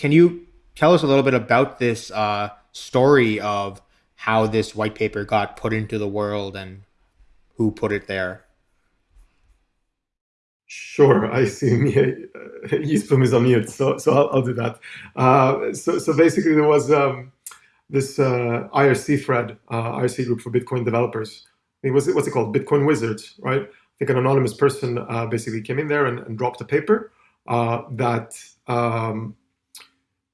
can you tell us a little bit about this uh, story of how this white paper got put into the world and who put it there? Sure, I see me. Uh, Yeastplume is on mute, so so I'll, I'll do that. Uh, so so basically, there was um, this uh, IRC thread, uh, IRC group for Bitcoin developers. It was what's it called? Bitcoin Wizards, right? I think an anonymous person uh, basically came in there and, and dropped a paper uh, that um,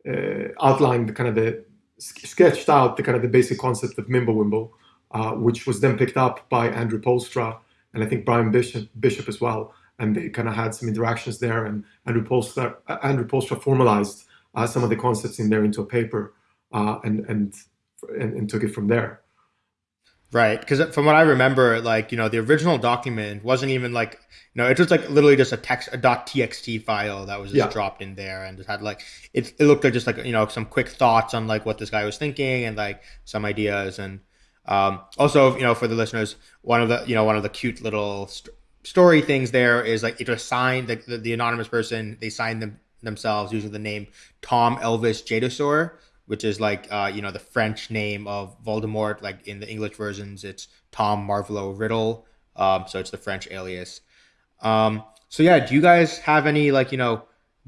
uh, outlined the kind of the sketched out the kind of the basic concept of Mimblewimble, uh, which was then picked up by Andrew Poelstra and I think Bryan Bishop, Bishop as well. And they kind of had some interactions there, and Andrew Poelstra, Andrew Poelstra formalized some of the concepts in there into a paper uh, and, and, and and took it from there. Right, because from what I remember, like you know, the original document wasn't even like you know, it was like literally just a text a .txt file that was just yeah. dropped in there, and it had like it, it looked like just like you know some quick thoughts on like what this guy was thinking and like some ideas, and um, also you know for the listeners, one of the you know one of the cute little st- story things there is like it was signed the, the, the anonymous person they signed them themselves using the name Tom Elvis Jedusor which is like uh, you know the French name of Voldemort. Like in the English versions, it's Tom Marvolo Riddle. Um, so it's the French alias. Um, so yeah, do you guys have any like you know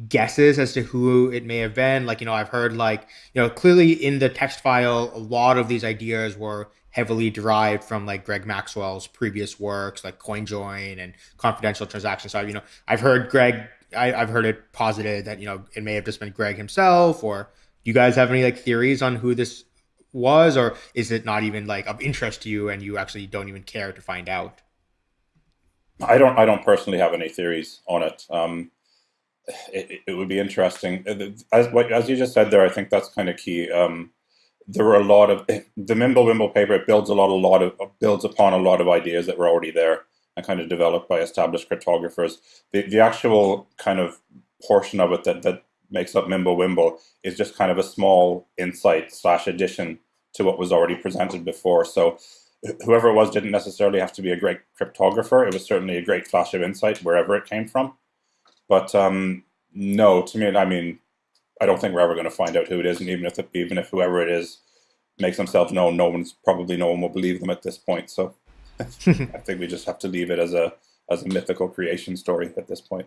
guesses as to who it may have been? Like you know, I've heard like you know clearly in the text file, a lot of these ideas were heavily derived from like Greg Maxwell's previous works, like CoinJoin and confidential transactions. So you know, I've heard Greg. I, I've heard it posited that you know it may have just been Greg himself or you guys have any like theories on who this was, or is it not even like of interest to you and you actually don't even care to find out? I don't. I don't personally have any theories on it. Um, it, it, would be interesting, as as you just said there. I think that's kind of key. Um, there were a lot of the Mimblewimble paper. It builds a lot, a lot of builds upon a lot of ideas that were already there and kind of developed by established cryptographers. The the actual kind of portion of it that that makes up Mimblewimble is just kind of a small insight slash addition to what was already presented before. So whoever it was didn't necessarily have to be a great cryptographer. It was certainly a great flash of insight wherever it came from. But um, no, to me, I mean, I don't think we're ever going to find out who it is, and even if even if whoever it is makes themselves known, no one's probably no one will believe them at this point. So I think we just have to leave it as a as a mythical creation story at this point.